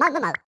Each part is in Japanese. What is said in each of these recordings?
Mug Mug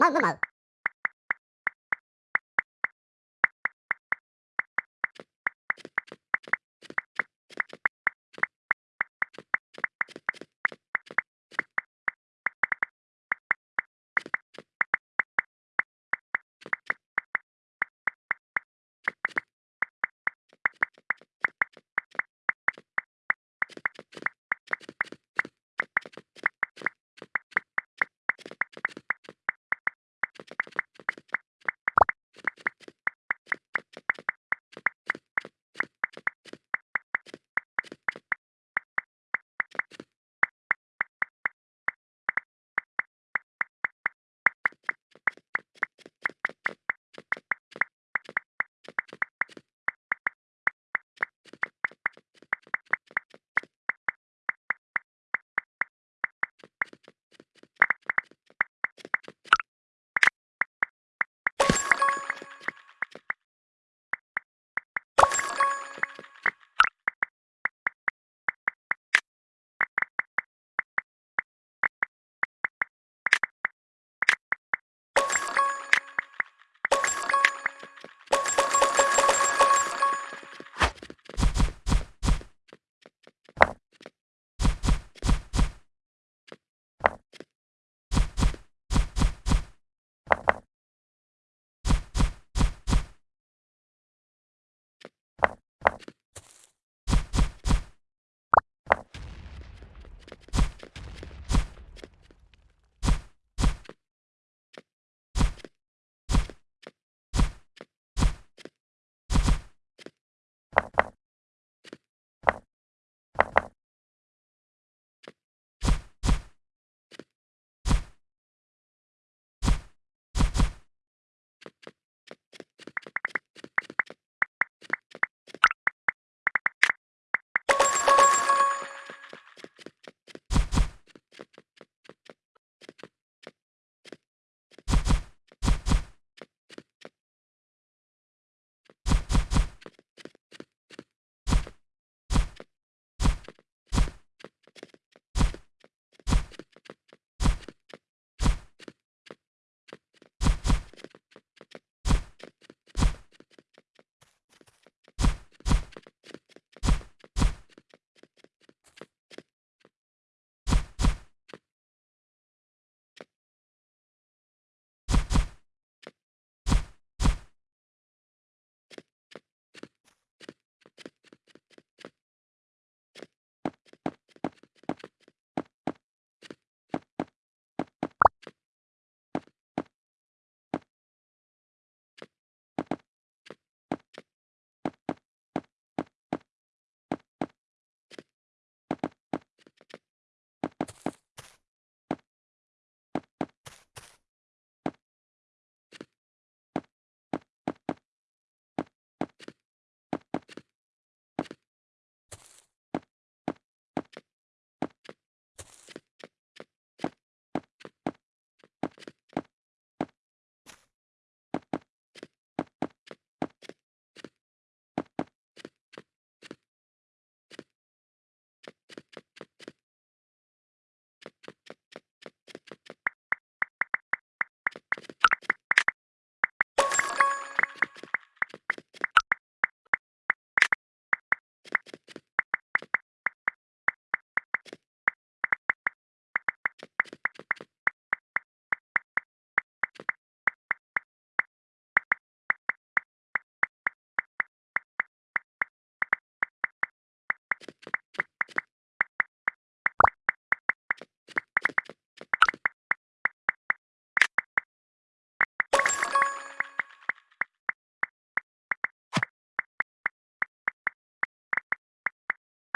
まう。ま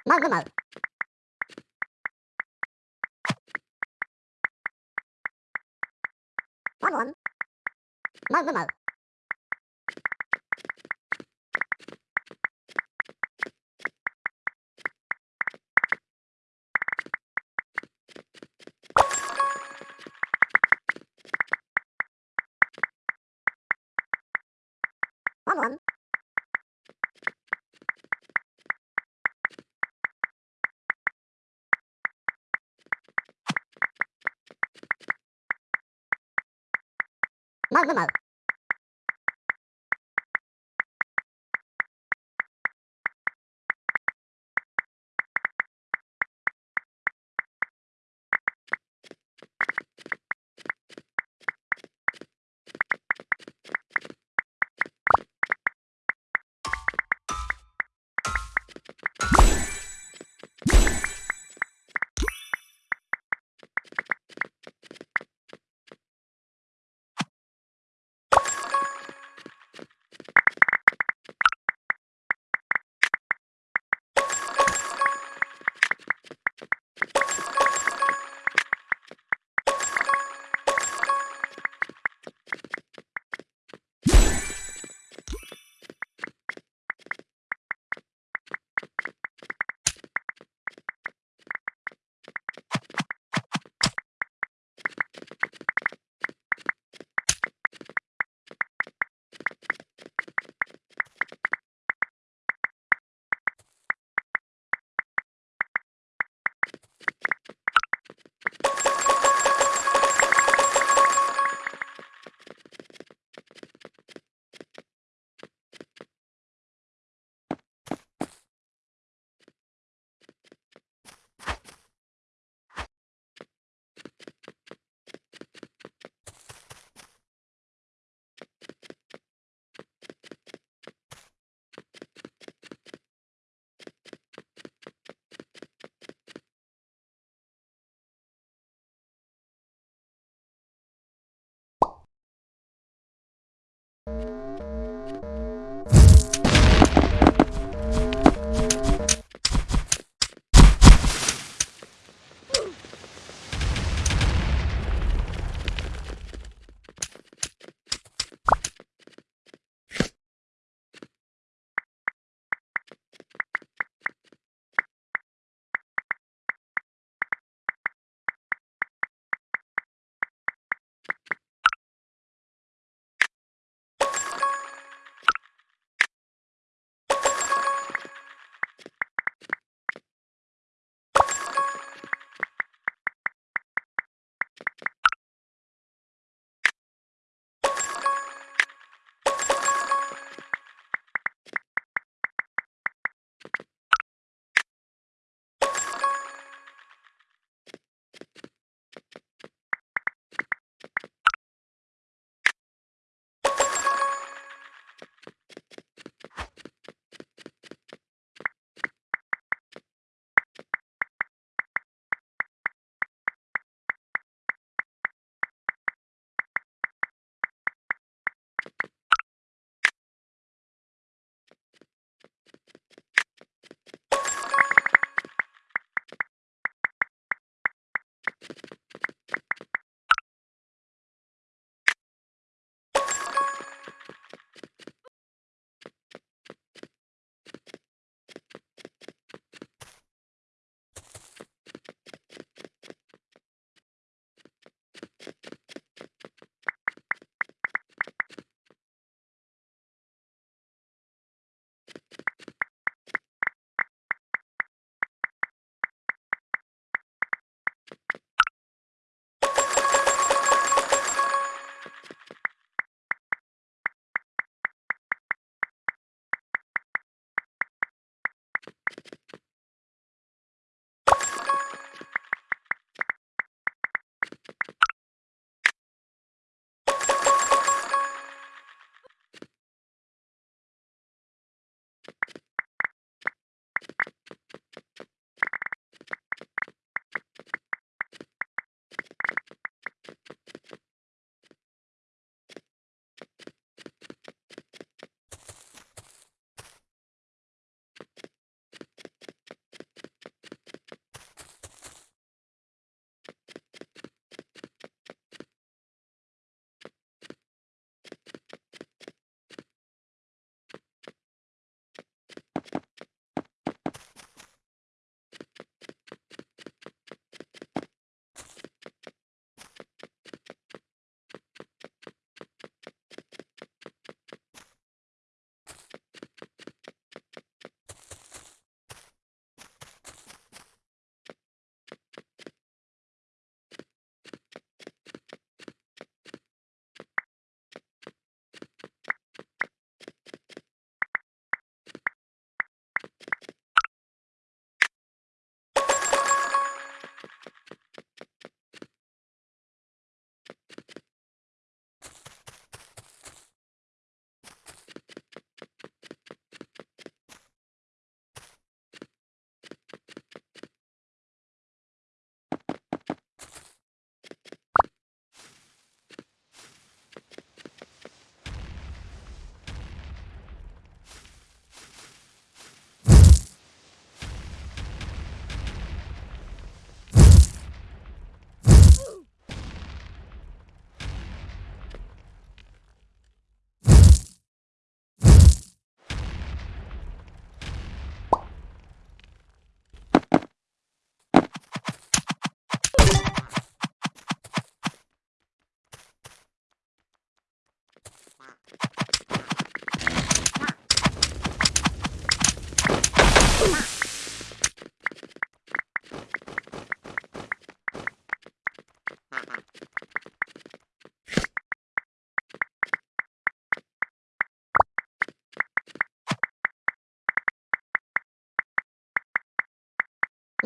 Mal, mal, mal. One, one. Mal, mal, mal. 奥特曼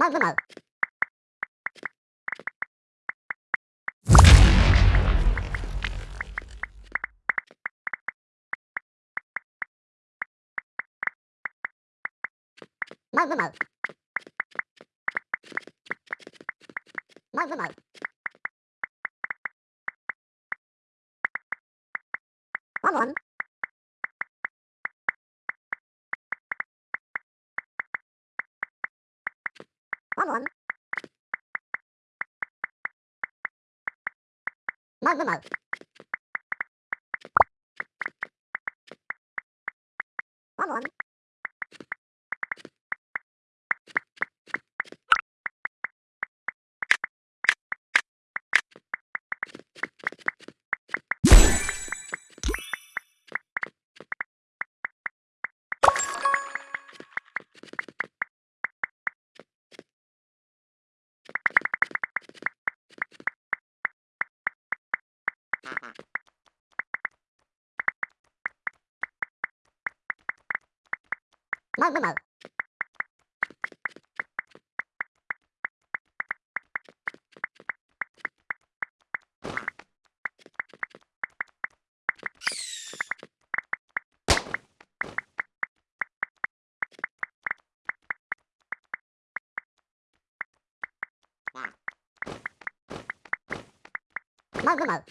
マウまずまう。まずまう。まずまう。Mamon. Malmö Malm. Mamon. mal.